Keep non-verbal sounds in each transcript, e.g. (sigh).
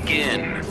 begin.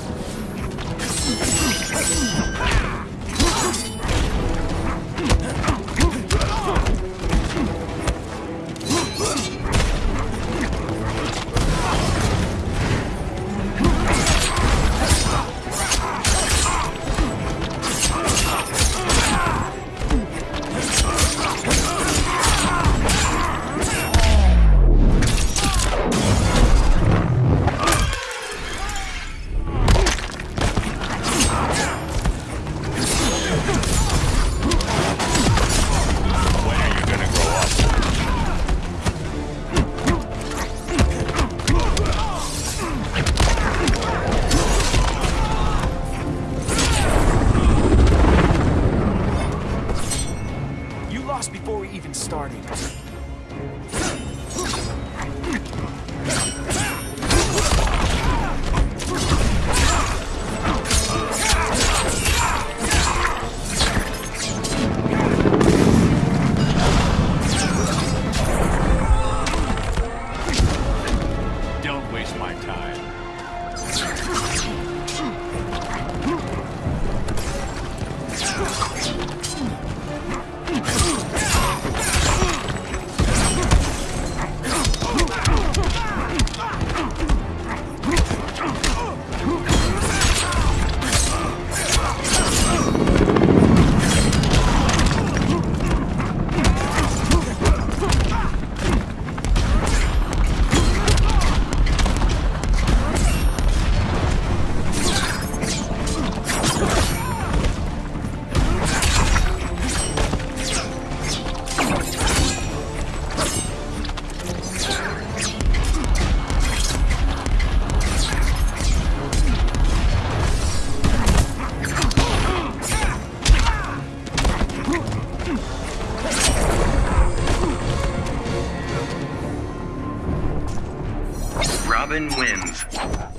Ugh! (laughs) Robin wins.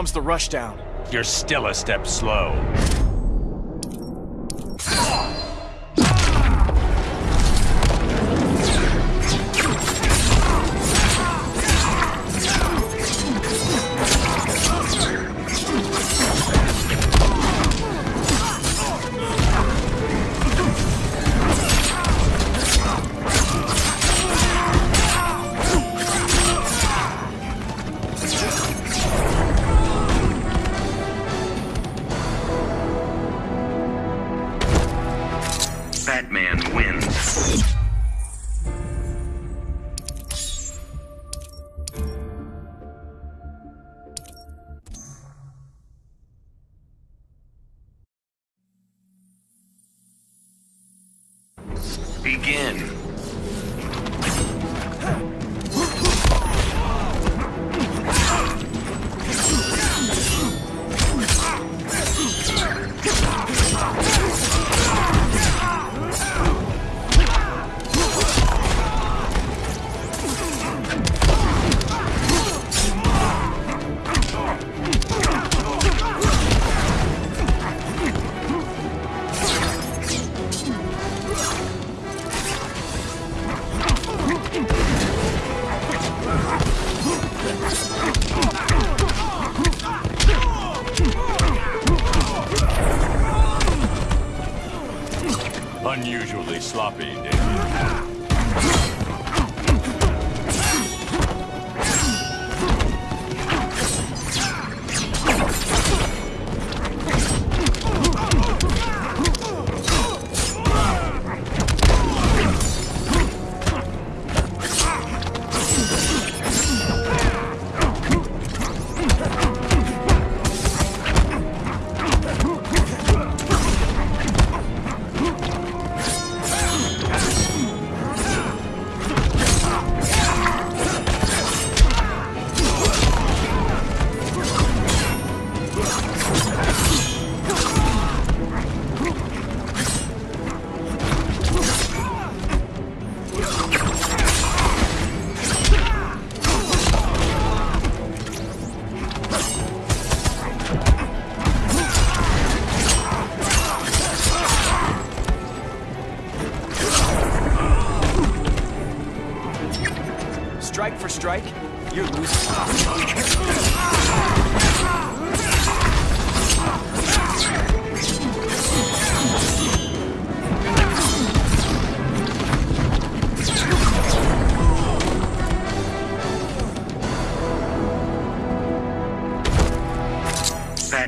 comes the rushdown. You're still a step slow.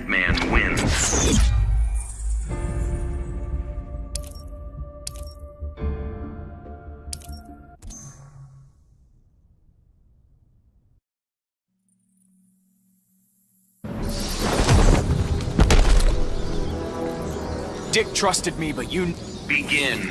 Batman wins. Dick trusted me, but you... Begin.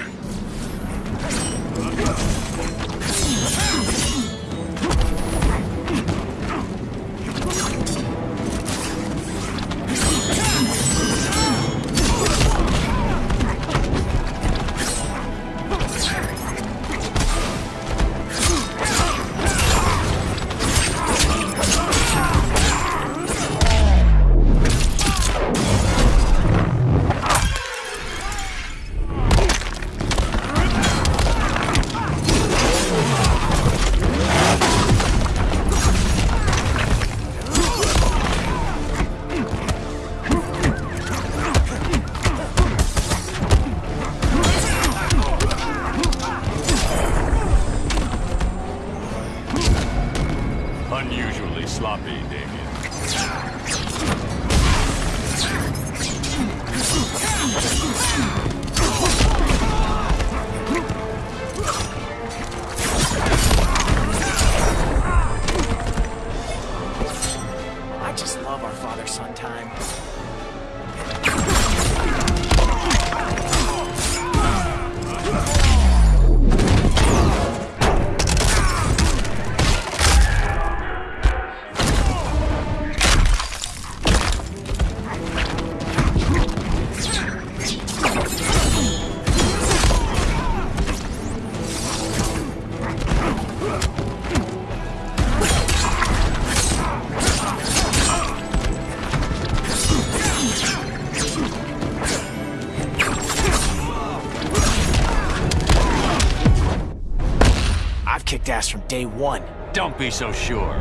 Day one. Don't be so sure.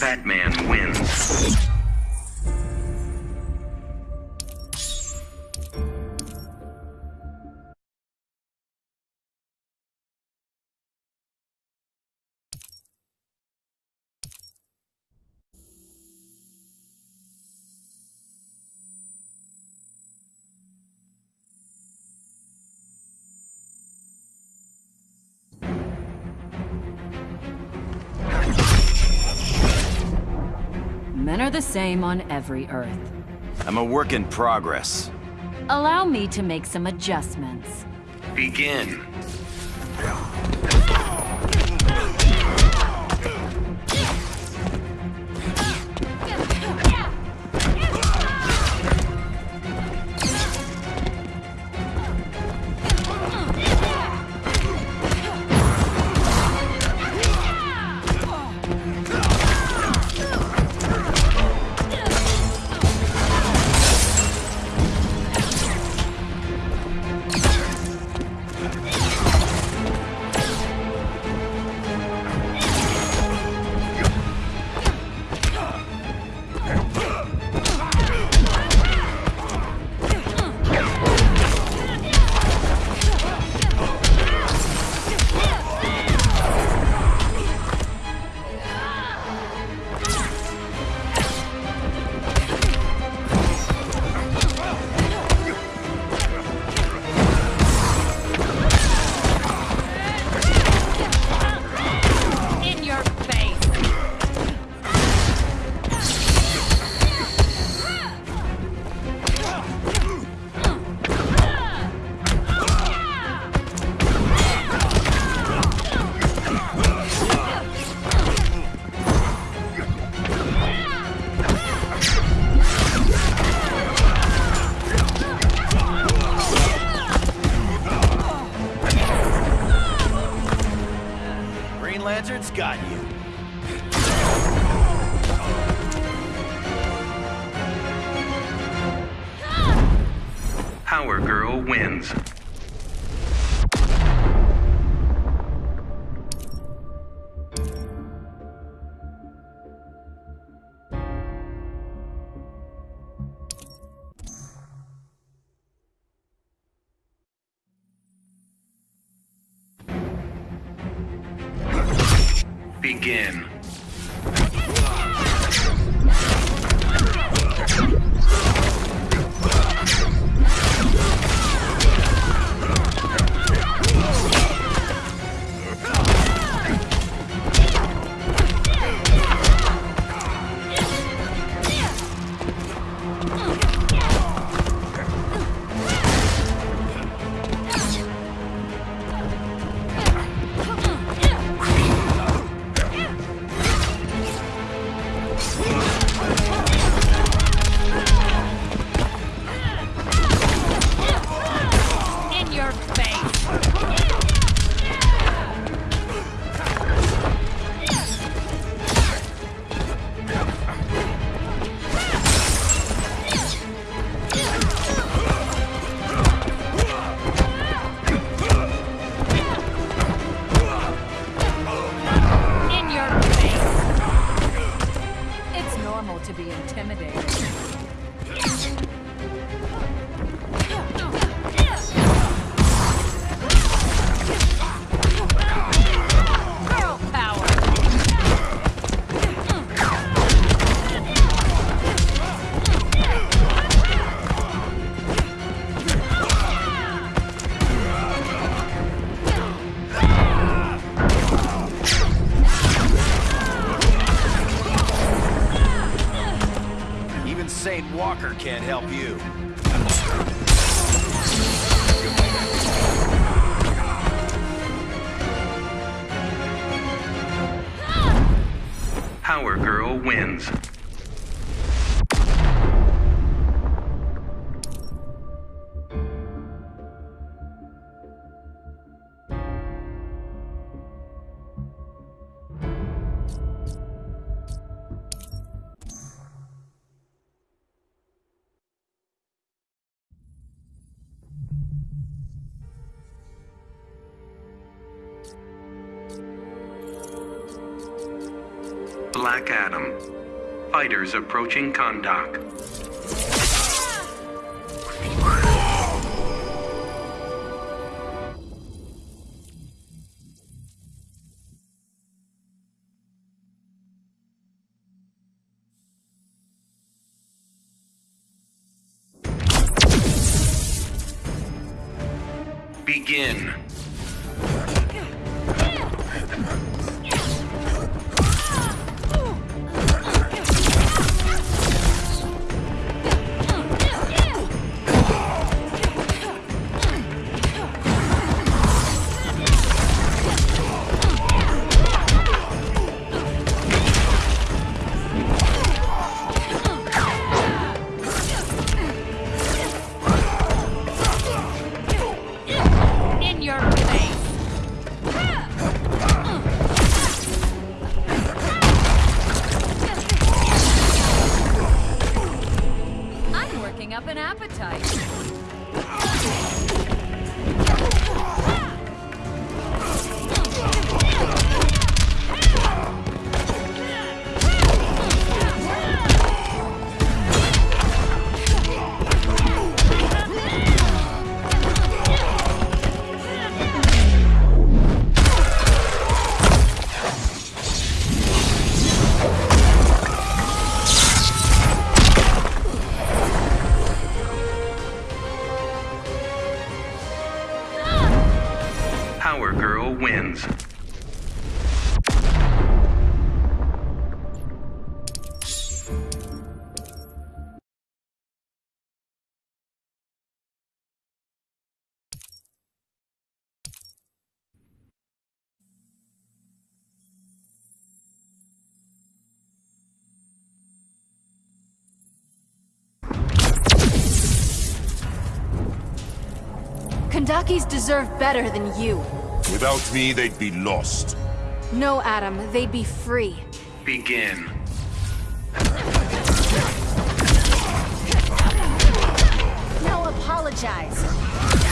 Batman wins. The same on every Earth. I'm a work in progress. Allow me to make some adjustments. Begin. Begin. Can't help you. Black Adam. Fighters approaching Kahndaq. Wins. Kahndaqis deserve better than you. Without me, they'd be lost. No, Adam, they'd be free. Begin. Now apologize.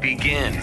Begin.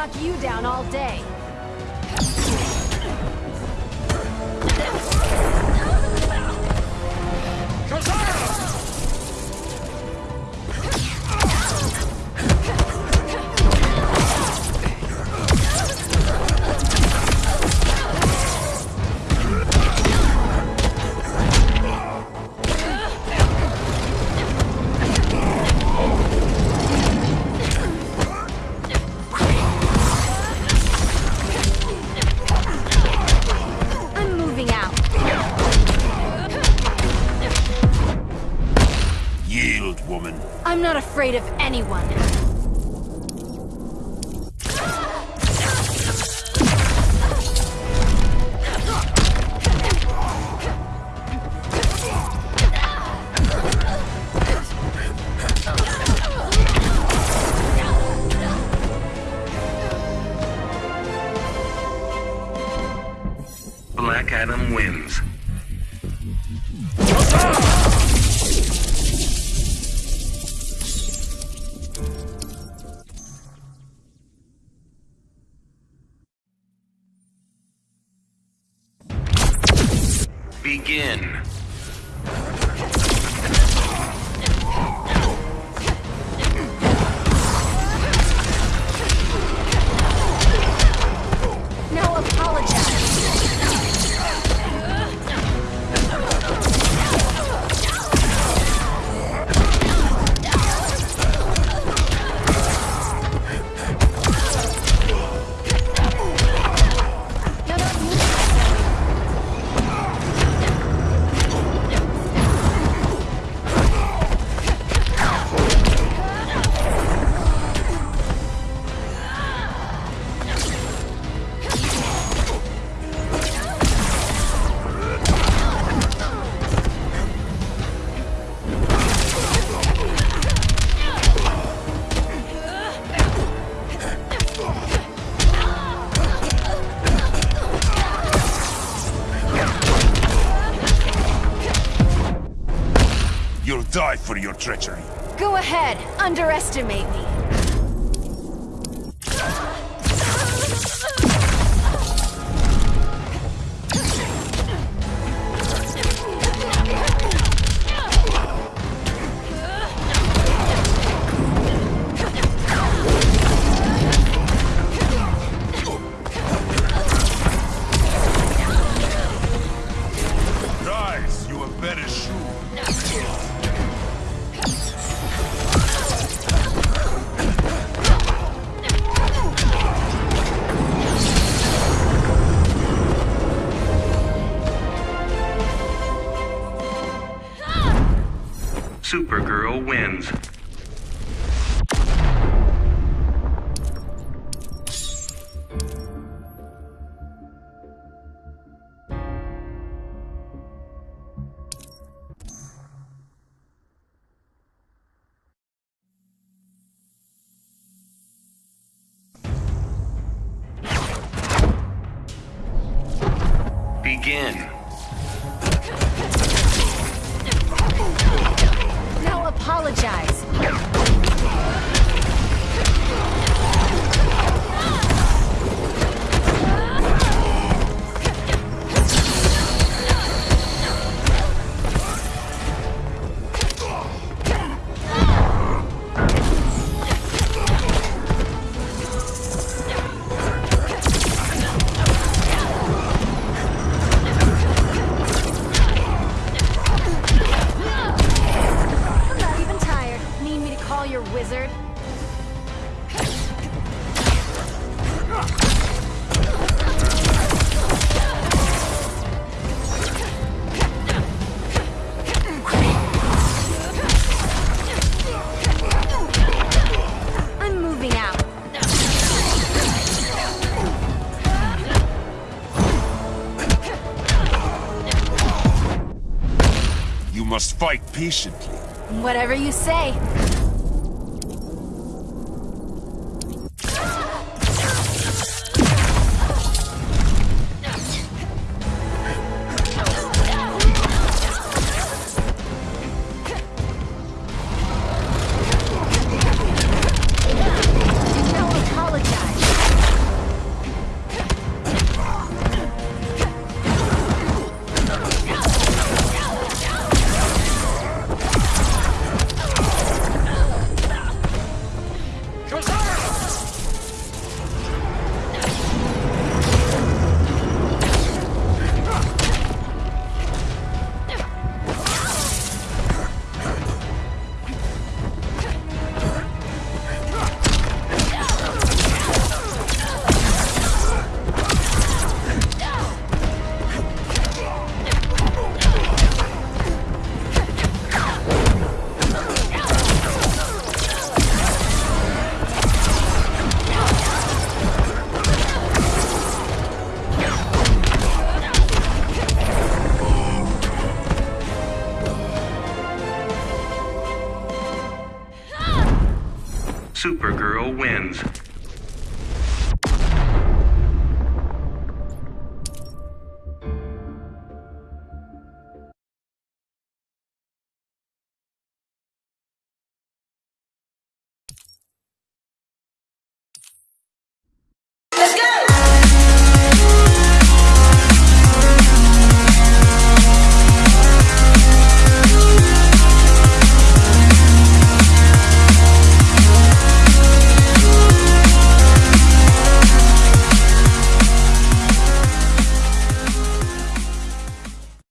Knock you down all day. treachery. Go ahead, underestimate me. again. patiently. Whatever you say. Supergirl wins.